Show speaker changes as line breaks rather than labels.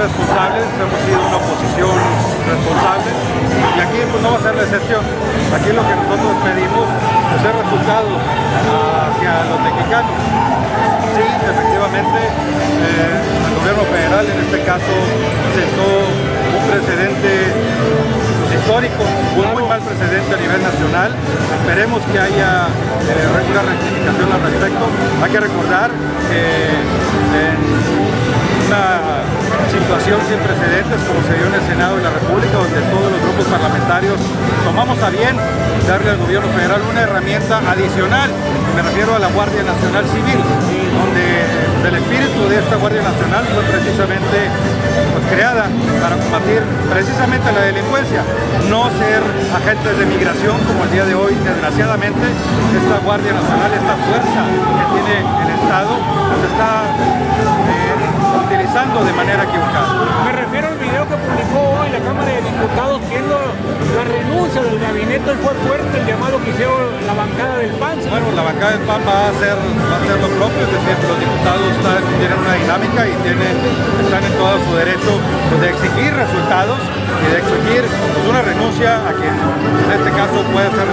responsables, hemos sido una oposición responsable y aquí pues, no va a ser la excepción. Aquí lo que nosotros pedimos es resultados hacia los mexicanos. Sí, efectivamente, eh, el gobierno federal en este caso sentó un precedente histórico, un muy mal precedente a nivel nacional. Esperemos que haya eh, una rectificación al respecto. Hay que recordar que en sin precedentes como se dio en el Senado de la República, donde todos los grupos parlamentarios tomamos a bien darle al gobierno federal una herramienta adicional, me refiero a la Guardia Nacional Civil, donde el espíritu de esta Guardia Nacional fue precisamente pues, creada para combatir precisamente la delincuencia, no ser agentes de migración como el día de hoy, desgraciadamente, esta Guardia Nacional, esta fuerza que tiene el Estado, pues está eh, utilizando de manera
renuncia del gabinete fue fuerte el llamado que hicieron la bancada del PAN.
Bueno, la bancada del PAN va a hacer, va a hacer lo propio, es decir, los diputados tienen una dinámica y tienen, están en todo su derecho pues, de exigir resultados y de exigir pues, una renuncia a quien en este caso puede ser.